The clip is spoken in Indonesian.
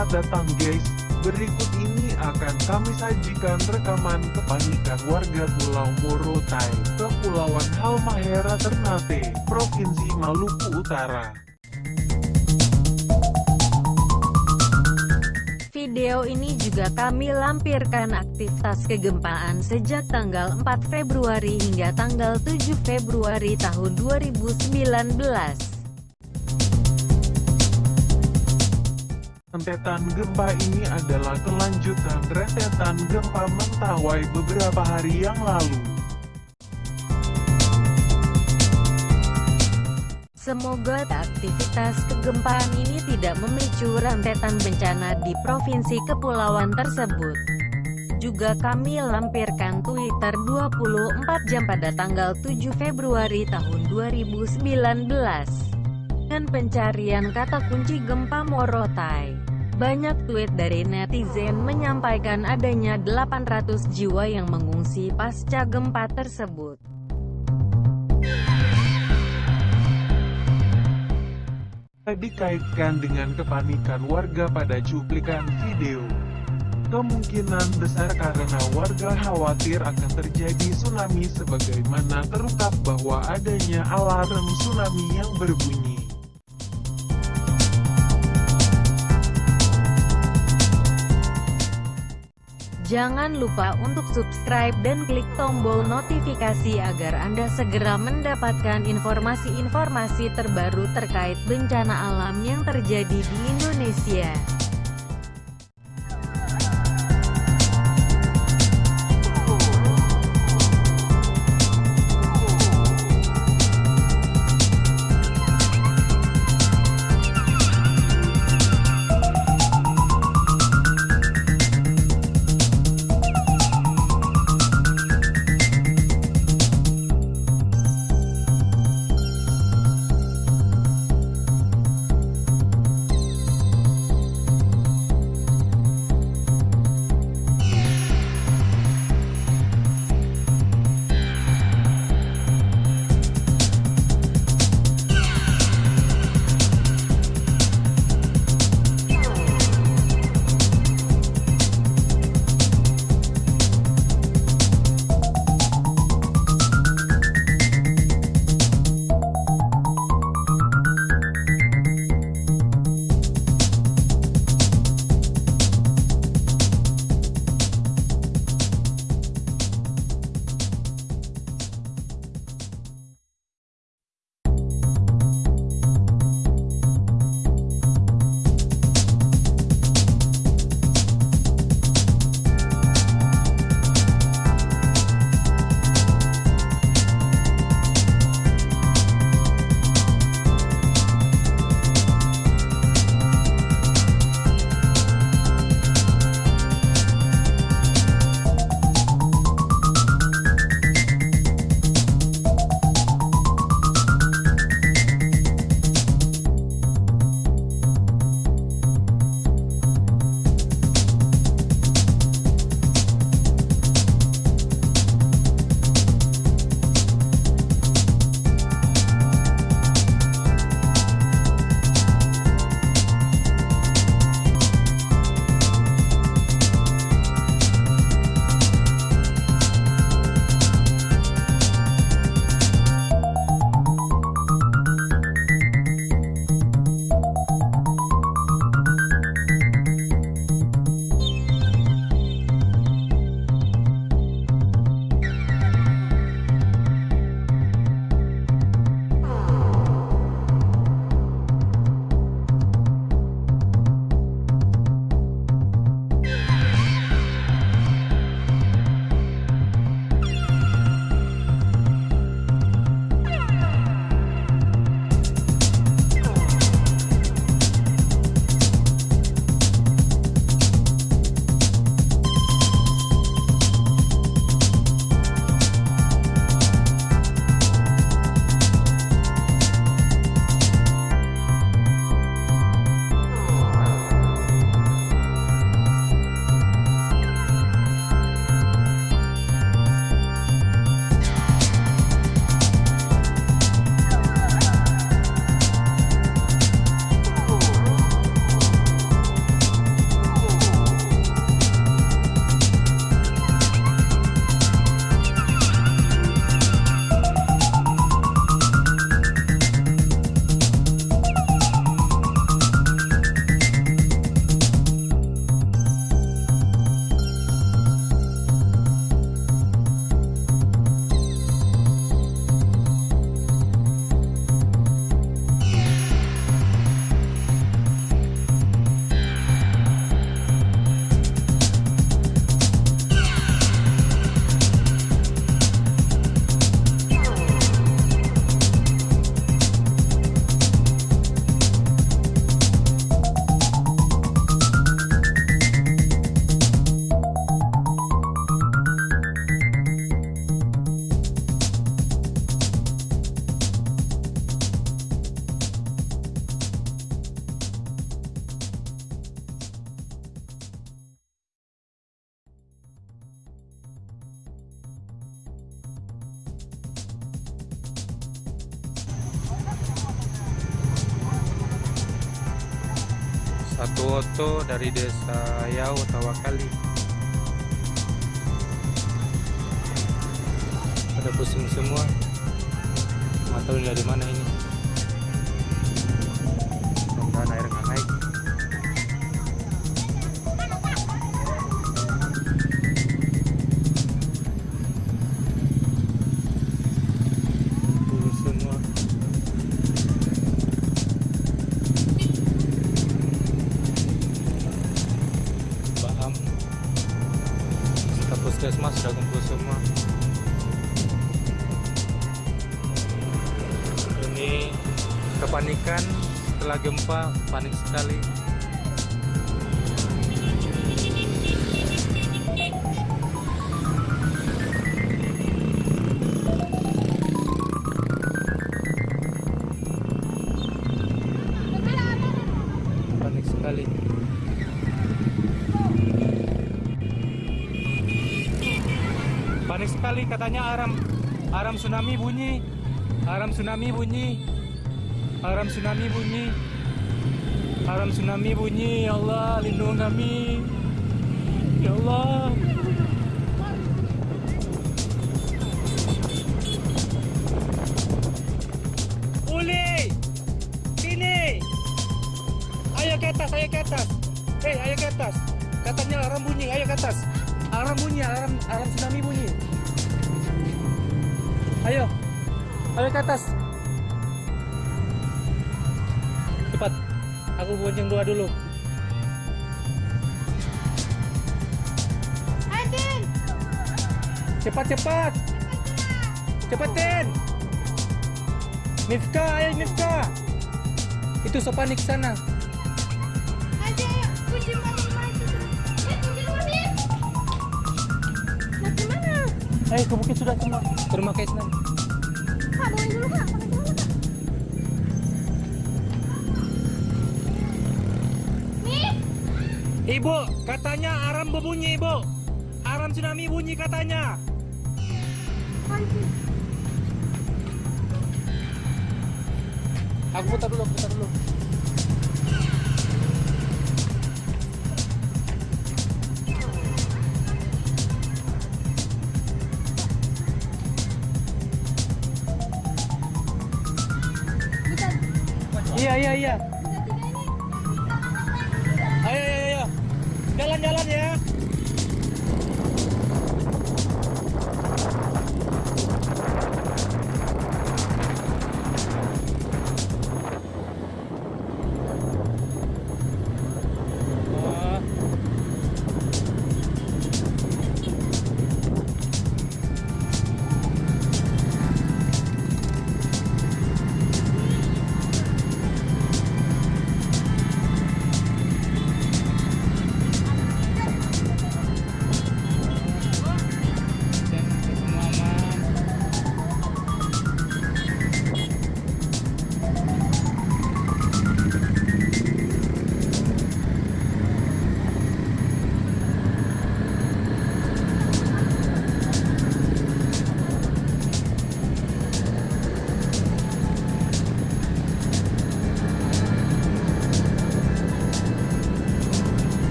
Selamat datang guys, berikut ini akan kami sajikan rekaman kepanikan warga Pulau Morotai, Kepulauan Halmahera Ternate, Provinsi Maluku Utara. Video ini juga kami lampirkan aktivitas kegempaan sejak tanggal 4 Februari hingga tanggal 7 Februari tahun 2019. Rentetan gempa ini adalah kelanjutan rentetan gempa Mentawai beberapa hari yang lalu. Semoga aktivitas kegempaan ini tidak memicu rentetan bencana di provinsi kepulauan tersebut. Juga kami lampirkan Twitter 24 jam pada tanggal 7 Februari tahun 2019 dan pencarian kata kunci gempa Morotai. Banyak tweet dari netizen menyampaikan adanya 800 jiwa yang mengungsi pasca gempa tersebut. Dikaitkan dengan kepanikan warga pada cuplikan video. Kemungkinan besar karena warga khawatir akan terjadi tsunami sebagaimana terungkap bahwa adanya alarm tsunami yang berbunyi. Jangan lupa untuk subscribe dan klik tombol notifikasi agar Anda segera mendapatkan informasi-informasi terbaru terkait bencana alam yang terjadi di Indonesia. Satu oto dari desa Yau Tawakali. Pada pusing semua. Nggak tahu dari mana ini. Mudah-mudahan air nggak naik. Kepanikan setelah gempa panik sekali. Panik sekali. Katanya aram aram tsunami bunyi. Aram tsunami bunyi aram tsunami bunyi. Aram tsunami bunyi. Ya Allah lindungi kami. Ya Allah. Uli sini ayo ke atas ayo ke atas. Hei ayo ke atas. Katanya alarm bunyi ayo ke atas. Alarm bunyi alarm alarm tsunami bunyi. Ayo. Ayo ke atas cepat. Aku bonceng doa dulu. Adin, cepat cepat. Cepetin Mifka ayo Mifka itu sana. Adin, kunci mobil mati. Eh, ayo ke bukit sudah semua ke rumah Kaisnan. Bawain dulu, Ibu, katanya aram berbunyi, Ibu. Aram tsunami bunyi katanya. Aku putar dulu, putar dulu.